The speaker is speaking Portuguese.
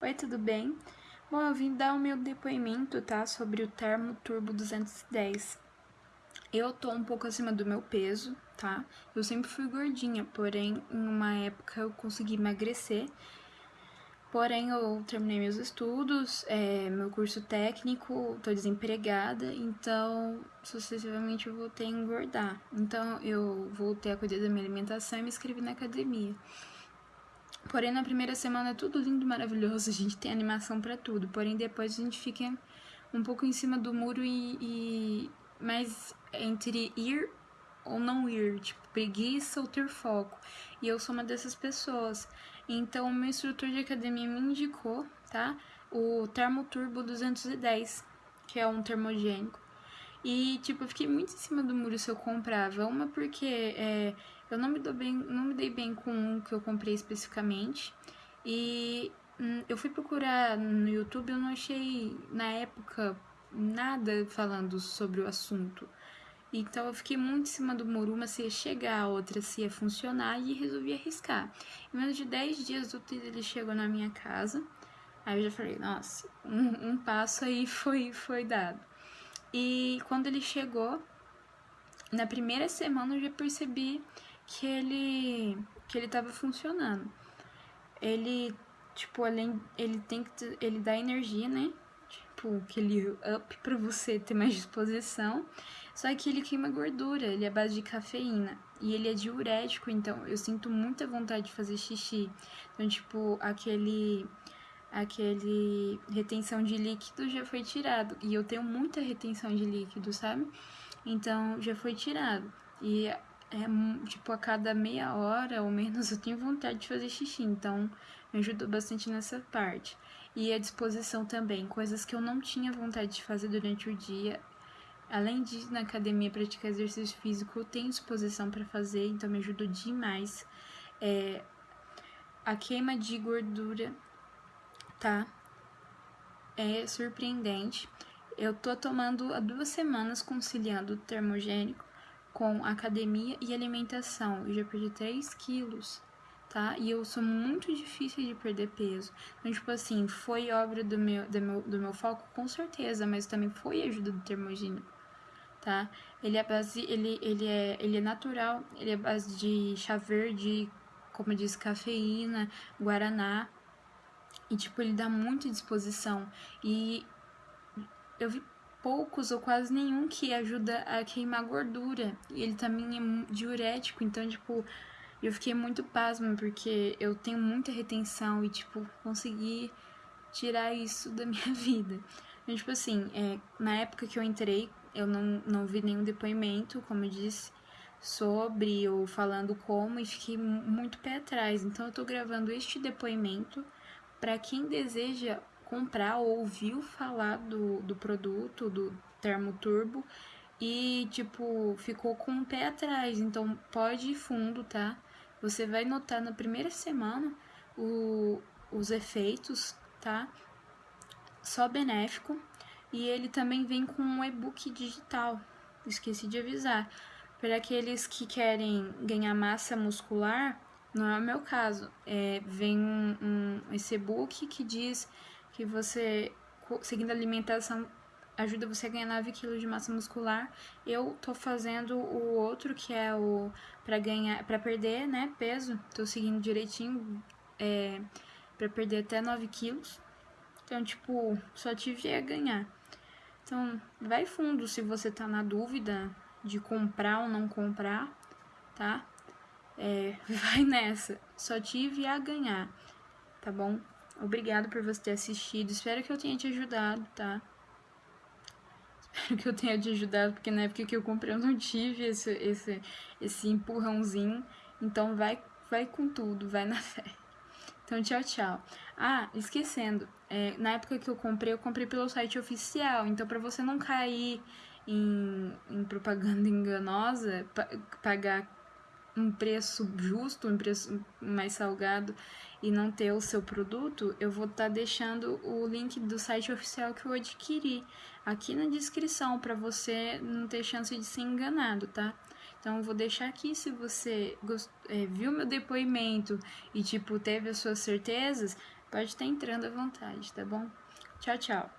Oi, tudo bem? Bom, eu vim dar o meu depoimento, tá? Sobre o Termo Turbo 210. Eu tô um pouco acima do meu peso, tá? Eu sempre fui gordinha, porém, em uma época eu consegui emagrecer. Porém, eu terminei meus estudos, é, meu curso técnico, tô desempregada, então, sucessivamente eu voltei a engordar. Então, eu voltei a cuidar da minha alimentação e me inscrevi na academia. Porém, na primeira semana é tudo lindo, maravilhoso, a gente tem animação para tudo. Porém, depois a gente fica um pouco em cima do muro e, e mais entre ir ou não ir, tipo, preguiça ou ter foco. E eu sou uma dessas pessoas. Então, o meu instrutor de academia me indicou, tá? O Termoturbo 210, que é um termogênico. E, tipo, eu fiquei muito em cima do muro se eu comprava. Uma porque é, eu não me, dou bem, não me dei bem com o que eu comprei especificamente. E hum, eu fui procurar no YouTube, eu não achei, na época, nada falando sobre o assunto. Então eu fiquei muito em cima do muro, uma se ia chegar, a outra se ia funcionar e resolvi arriscar. Em menos de 10 dias o ele chegou na minha casa. Aí eu já falei, nossa, um, um passo aí foi, foi dado. E quando ele chegou, na primeira semana eu já percebi que ele que ele tava funcionando. Ele, tipo, além ele tem que ele dá energia, né? Tipo, aquele up para você ter mais disposição. Só que ele queima gordura, ele é base de cafeína e ele é diurético, então eu sinto muita vontade de fazer xixi. Então, tipo, aquele aquele retenção de líquido já foi tirado. E eu tenho muita retenção de líquido, sabe? Então já foi tirado. E é tipo a cada meia hora ou menos eu tenho vontade de fazer xixi, então me ajudou bastante nessa parte. E a disposição também, coisas que eu não tinha vontade de fazer durante o dia. Além de na academia praticar exercício físico, eu tenho disposição para fazer, então me ajudou demais. É, a queima de gordura tá? É surpreendente. Eu tô tomando há duas semanas conciliando o termogênico com academia e alimentação. Eu já perdi 3 quilos, tá? E eu sou muito difícil de perder peso. Então, tipo assim, foi obra do meu, do meu, do meu foco, com certeza, mas também foi ajuda do termogênico, tá? Ele é base, ele, ele é, ele é natural, ele é base de chá verde, como disse, cafeína, guaraná, e, tipo, ele dá muita disposição. E eu vi poucos ou quase nenhum que ajuda a queimar gordura. E ele também é diurético, então, tipo, eu fiquei muito pasma porque eu tenho muita retenção e, tipo, consegui tirar isso da minha vida. Então, tipo assim, é, na época que eu entrei, eu não, não vi nenhum depoimento, como eu disse, sobre ou falando como, e fiquei muito pé atrás. Então, eu tô gravando este depoimento para quem deseja comprar ou ouviu falar do, do produto, do termo turbo, e tipo, ficou com o pé atrás, então pode ir fundo, tá? Você vai notar na primeira semana o, os efeitos, tá? Só benéfico. E ele também vem com um e-book digital. Esqueci de avisar. Para aqueles que querem ganhar massa muscular, não é o meu caso. É, vem um, um, esse e-book que diz que você, seguindo a alimentação, ajuda você a ganhar 9 kg de massa muscular. Eu tô fazendo o outro, que é o para ganhar, para perder, né, peso. Tô seguindo direitinho, é, para perder até 9 quilos. Então, tipo, só tive a ganhar. Então, vai fundo se você tá na dúvida de comprar ou não comprar, tá? É, vai nessa. Só tive a ganhar, tá bom? Obrigado por você ter assistido. Espero que eu tenha te ajudado, tá? Espero que eu tenha te ajudado, porque na época que eu comprei eu não tive esse, esse, esse empurrãozinho. Então vai, vai com tudo, vai na fé. Então, tchau, tchau. Ah, esquecendo, é, na época que eu comprei, eu comprei pelo site oficial. Então, para você não cair em, em propaganda enganosa, pagar um preço justo, um preço mais salgado e não ter o seu produto, eu vou estar tá deixando o link do site oficial que eu adquiri aqui na descrição para você não ter chance de ser enganado, tá? Então vou deixar aqui se você gost... é, viu meu depoimento e tipo teve as suas certezas, Pode estar entrando à vontade, tá bom? Tchau, tchau.